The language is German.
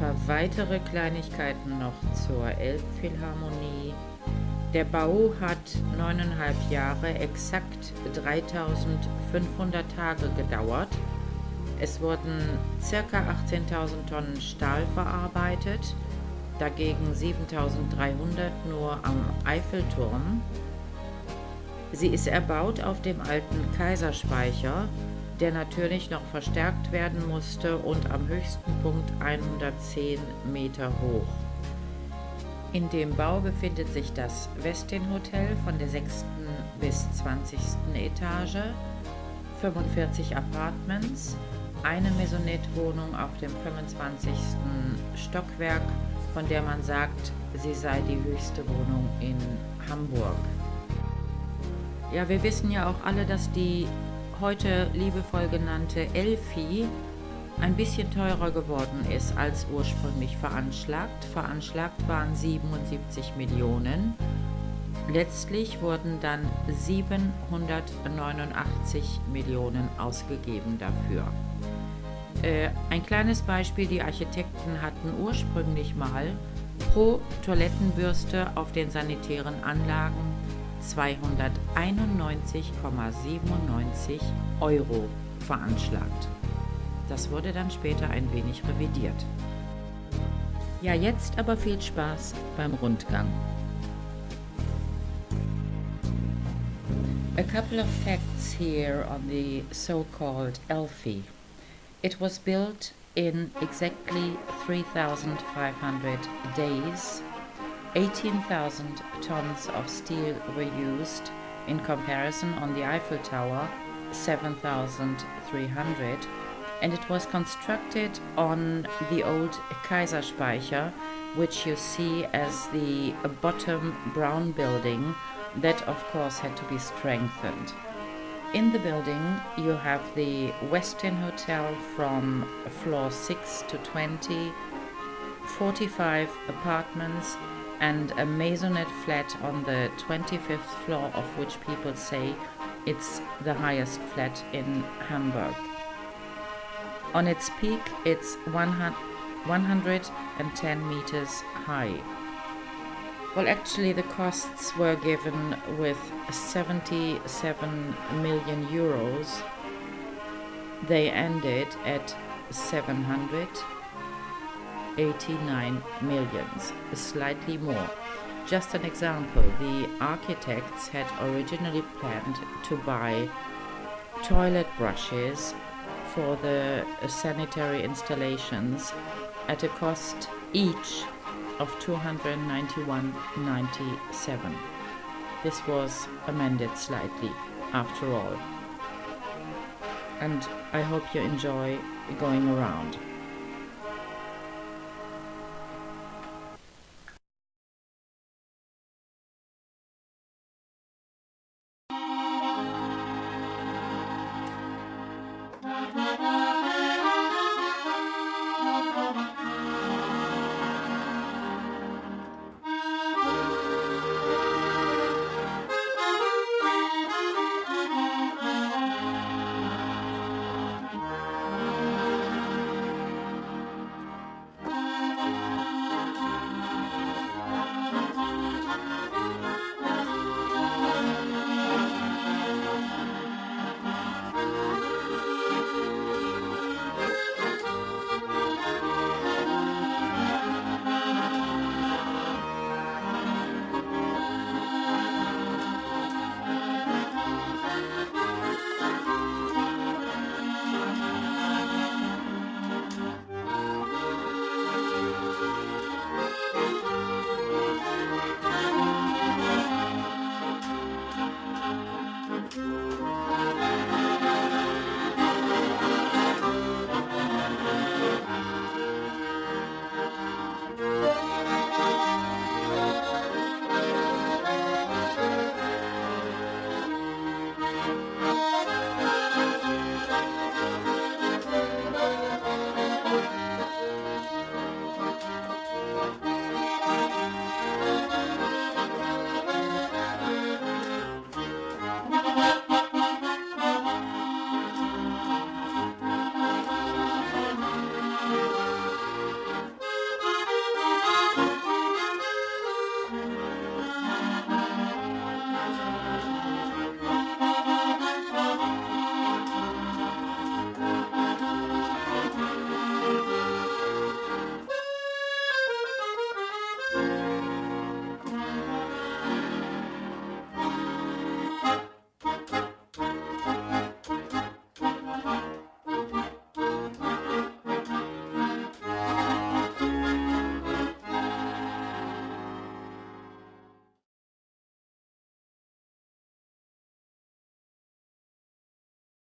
paar weitere Kleinigkeiten noch zur Elbphilharmonie. Der Bau hat neuneinhalb Jahre, exakt 3500 Tage gedauert. Es wurden ca. 18.000 Tonnen Stahl verarbeitet, dagegen 7.300 nur am Eiffelturm. Sie ist erbaut auf dem alten Kaiserspeicher, der natürlich noch verstärkt werden musste und am höchsten Punkt 110 Meter hoch. In dem Bau befindet sich das Westin Hotel von der 6. bis 20. Etage, 45 Apartments, eine Maisonette-Wohnung auf dem 25. Stockwerk, von der man sagt, sie sei die höchste Wohnung in Hamburg. Ja, wir wissen ja auch alle, dass die heute liebevoll genannte Elfi ein bisschen teurer geworden ist als ursprünglich veranschlagt. Veranschlagt waren 77 Millionen. Letztlich wurden dann 789 Millionen ausgegeben dafür. Äh, ein kleines Beispiel, die Architekten hatten ursprünglich mal pro Toilettenbürste auf den sanitären Anlagen 291,97 Euro veranschlagt. Das wurde dann später ein wenig revidiert. Ja, jetzt aber viel Spaß beim Rundgang. A couple of facts here on the so-called Elfi. It was built in exactly 3,500 days 18,000 tons of steel were used, in comparison on the Eiffel Tower 7,300 and it was constructed on the old Kaiserspeicher which you see as the bottom brown building that of course had to be strengthened. In the building you have the Westin Hotel from floor 6 to 20, 45 apartments and a maisonette flat on the 25th floor of which people say it's the highest flat in Hamburg. On its peak it's 110 meters high. Well, actually, the costs were given with 77 million euros. They ended at 700 89 millions, slightly more. Just an example, the architects had originally planned to buy toilet brushes for the sanitary installations at a cost each of 291.97. This was amended slightly after all. And I hope you enjoy going around.